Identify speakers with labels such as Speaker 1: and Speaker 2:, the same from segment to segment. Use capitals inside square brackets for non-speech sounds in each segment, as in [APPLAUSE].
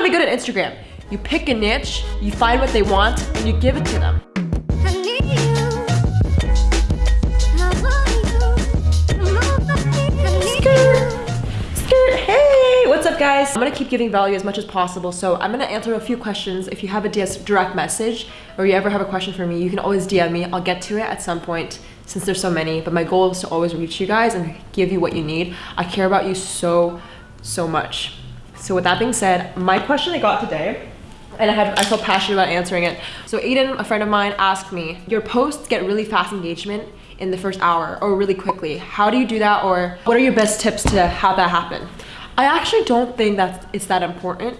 Speaker 1: to be good at Instagram? You pick a niche, you find what they want, and you give it to them. Hey, what's up guys? I'm gonna keep giving value as much as possible, so I'm gonna answer a few questions. If you have a direct message or you ever have a question for me, you can always DM me. I'll get to it at some point since there's so many, but my goal is to always reach you guys and give you what you need. I care about you so, so much. So with that being said, my question I got today and I had I felt passionate about answering it. So Aiden, a friend of mine, asked me, your posts get really fast engagement in the first hour or really quickly. How do you do that or what are your best tips to have that happen? I actually don't think that it's that important.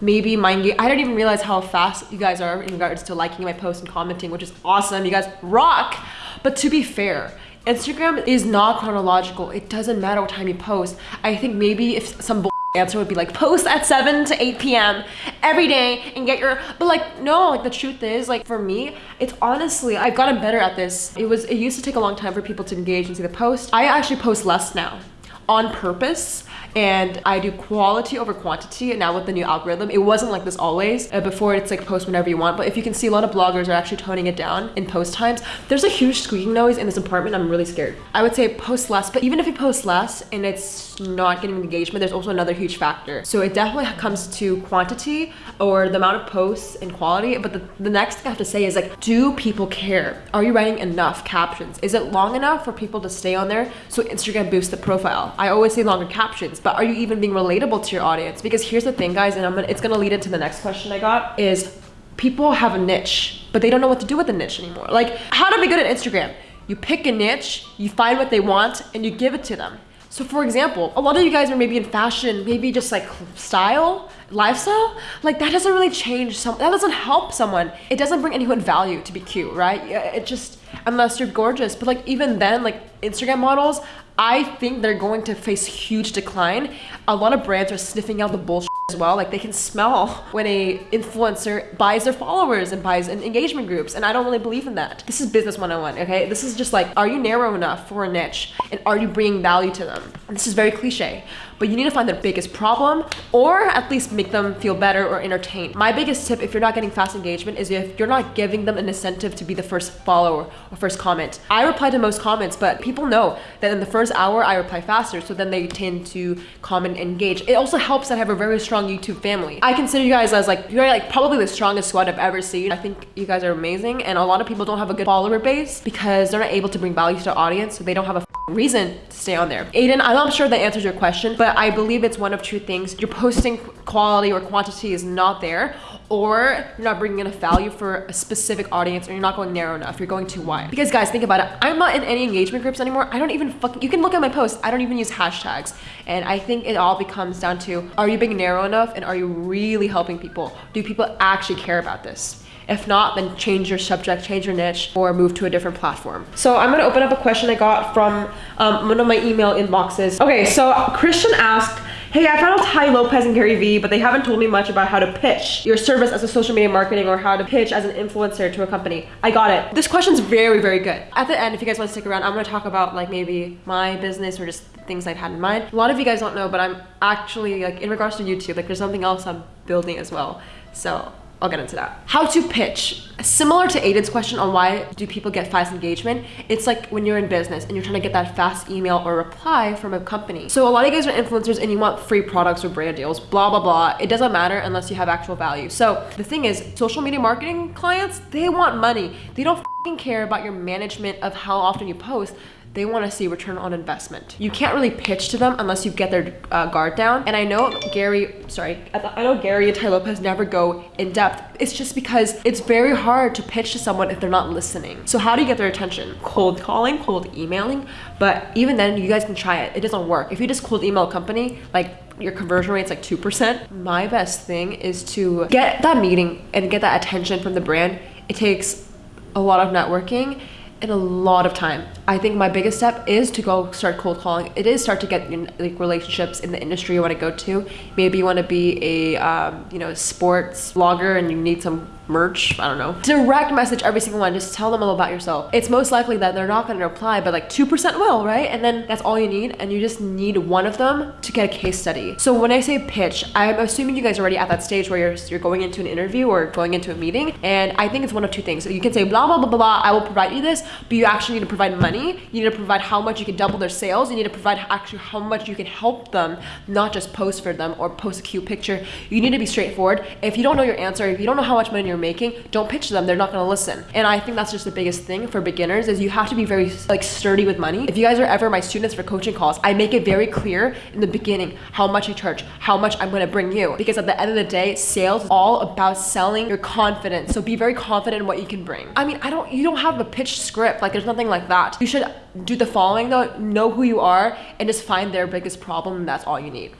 Speaker 1: Maybe my I don't even realize how fast you guys are in regards to liking my posts and commenting, which is awesome. You guys rock. But to be fair, Instagram is not chronological. It doesn't matter what time you post. I think maybe if some answer would be like post at 7 to 8 p.m. every day and get your but like no like the truth is like for me it's honestly I've gotten better at this it was it used to take a long time for people to engage and see the post I actually post less now on purpose and I do quality over quantity and now with the new algorithm it wasn't like this always. Uh, before it's like post whenever you want but if you can see a lot of bloggers are actually toning it down in post times there's a huge squeaking noise in this apartment I'm really scared. I would say post less but even if you post less and it's not getting engagement there's also another huge factor. So it definitely comes to quantity or the amount of posts and quality but the, the next thing I have to say is like do people care? Are you writing enough captions? Is it long enough for people to stay on there? So Instagram boosts the profile. I always say longer captions but are you even being relatable to your audience? Because here's the thing, guys, and I'm gonna, it's gonna lead into the next question I got is people have a niche, but they don't know what to do with the niche anymore. Like, how to be good at Instagram? You pick a niche, you find what they want, and you give it to them. So for example, a lot of you guys are maybe in fashion, maybe just like style, lifestyle, like that doesn't really change some, that doesn't help someone. It doesn't bring anyone value to be cute, right? It just, unless you're gorgeous. But like even then, like Instagram models, I think they're going to face huge decline. A lot of brands are sniffing out the bullshit as well. Like they can smell [LAUGHS] when a influencer buys their followers and buys engagement groups. And I don't really believe in that. This is business 101, okay? This is just like, are you narrow enough for a niche? And are you bringing value to them? And this is very cliche but you need to find their biggest problem or at least make them feel better or entertained. My biggest tip if you're not getting fast engagement is if you're not giving them an incentive to be the first follower or first comment. I reply to most comments, but people know that in the first hour I reply faster, so then they tend to comment and engage. It also helps that I have a very strong YouTube family. I consider you guys as like, you're like probably the strongest squad I've ever seen. I think you guys are amazing and a lot of people don't have a good follower base because they're not able to bring value to their audience, so they don't have a reason to stay on there. Aiden, I'm not sure that answers your question, but I believe it's one of two things. You're posting quality or quantity is not there, or you're not bringing enough value for a specific audience, or you're not going narrow enough. You're going too wide. Because guys, think about it. I'm not in any engagement groups anymore. I don't even fucking, you can look at my posts. I don't even use hashtags. And I think it all becomes down to, are you being narrow enough? And are you really helping people? Do people actually care about this? If not, then change your subject, change your niche, or move to a different platform. So I'm gonna open up a question I got from um, one of my email inboxes. Okay, so Christian asked, Hey, I found Tai Lopez and Gary Vee, but they haven't told me much about how to pitch your service as a social media marketing or how to pitch as an influencer to a company. I got it. This question's very, very good. At the end, if you guys want to stick around, I'm going to talk about like maybe my business or just things I've had in mind. A lot of you guys don't know, but I'm actually like in regards to YouTube, like there's something else I'm building as well. So I'll get into that. How to pitch. Similar to Aiden's question on why do people get fast engagement, it's like when you're in business and you're trying to get that fast email or reply from a company. So a lot of you guys are influencers and you want free products or brand deals, blah, blah, blah. It doesn't matter unless you have actual value. So the thing is, social media marketing clients, they want money. They don't care about your management of how often you post they want to see return on investment. You can't really pitch to them unless you get their uh, guard down. And I know Gary, sorry, I know Gary and Tai Lopez never go in depth. It's just because it's very hard to pitch to someone if they're not listening. So how do you get their attention? Cold calling, cold emailing. But even then, you guys can try it. It doesn't work. If you just cold email a company, like your conversion rate's like 2%. My best thing is to get that meeting and get that attention from the brand. It takes a lot of networking and a lot of time. I think my biggest step is to go start cold calling. It is start to get like relationships in the industry you want to go to. Maybe you want to be a um, you know sports blogger and you need some merch. I don't know. Direct message every single one. Just tell them all about yourself. It's most likely that they're not going to reply, but like 2% will, right? And then that's all you need. And you just need one of them to get a case study. So when I say pitch, I'm assuming you guys are already at that stage where you're, you're going into an interview or going into a meeting. And I think it's one of two things. So you can say blah, blah, blah, blah, blah. I will provide you this, but you actually need to provide money. You need to provide how much you can double their sales. You need to provide actually how much you can help them, not just post for them or post a cute picture. You need to be straightforward. If you don't know your answer, if you don't know how much money you're making, don't pitch them. They're not going to listen. And I think that's just the biggest thing for beginners is you have to be very like sturdy with money. If you guys are ever my students for coaching calls, I make it very clear in the beginning how much I charge, how much I'm going to bring you. Because at the end of the day, sales is all about selling your confidence. So be very confident in what you can bring. I mean, I don't you don't have a pitch script. Like there's nothing like that. You should do the following though, know who you are and just find their biggest problem and that's all you need.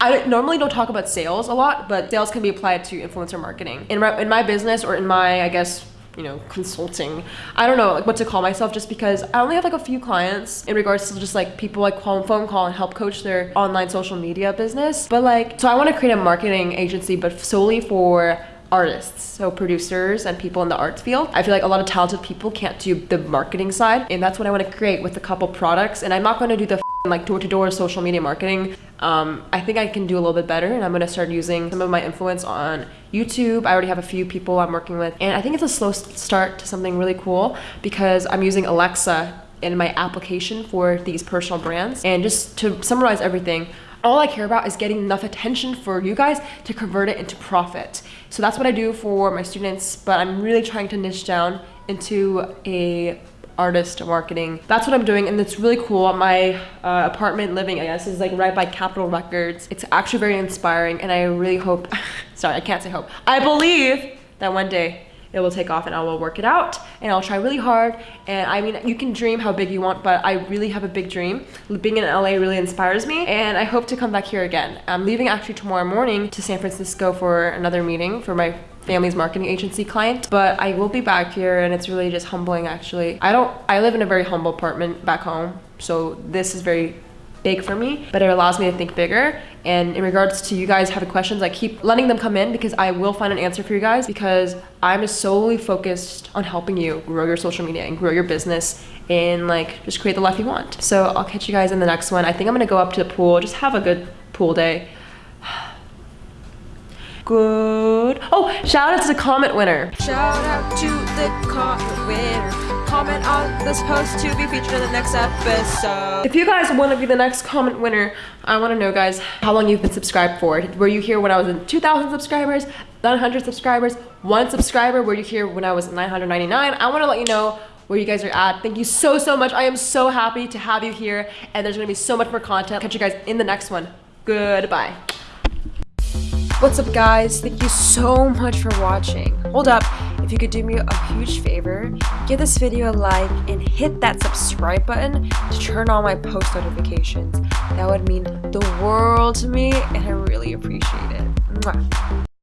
Speaker 1: I normally don't talk about sales a lot, but sales can be applied to influencer marketing. In my, in my business or in my, I guess, you know, consulting. I don't know like what to call myself just because I only have like a few clients in regards to just like people like call phone call and help coach their online social media business. But like, so I want to create a marketing agency, but solely for artists, so producers and people in the arts field. I feel like a lot of talented people can't do the marketing side, and that's what I want to create with a couple products. And I'm not going to do the like door-to-door social media marketing um, i think i can do a little bit better and i'm going to start using some of my influence on youtube i already have a few people i'm working with and i think it's a slow start to something really cool because i'm using alexa in my application for these personal brands and just to summarize everything all I care about is getting enough attention for you guys to convert it into profit. So that's what I do for my students, but I'm really trying to niche down into a artist marketing. That's what I'm doing and it's really cool. My uh, apartment living, I guess, is like right by Capitol Records. It's actually very inspiring and I really hope, [LAUGHS] sorry, I can't say hope. I believe that one day it will take off and I will work it out and I'll try really hard. And I mean, you can dream how big you want, but I really have a big dream. Being in LA really inspires me and I hope to come back here again. I'm leaving actually tomorrow morning to San Francisco for another meeting for my family's marketing agency client but I will be back here and it's really just humbling actually I don't I live in a very humble apartment back home so this is very big for me, but it allows me to think bigger. And in regards to you guys having questions, I keep letting them come in because I will find an answer for you guys because I'm solely focused on helping you grow your social media and grow your business and like just create the life you want. So I'll catch you guys in the next one. I think I'm gonna go up to the pool, just have a good pool day [SIGHS] good. Oh, shout out to the comment winner.
Speaker 2: Shout out to the comment winner. Comment on this post to be featured in the next episode.
Speaker 1: If you guys want to be the next comment winner, I want to know, guys, how long you've been subscribed for. Were you here when I was in 2,000 subscribers, 900 subscribers, one subscriber? Were you here when I was 999? I want to let you know where you guys are at. Thank you so, so much. I am so happy to have you here and there's gonna be so much more content. Catch you guys in the next one. Goodbye.
Speaker 2: What's up guys? Thank you so much for watching. Hold up, if you could do me a huge favor, give this video a like and hit that subscribe button to turn on my post notifications. That would mean the world to me and I really appreciate it. Mwah.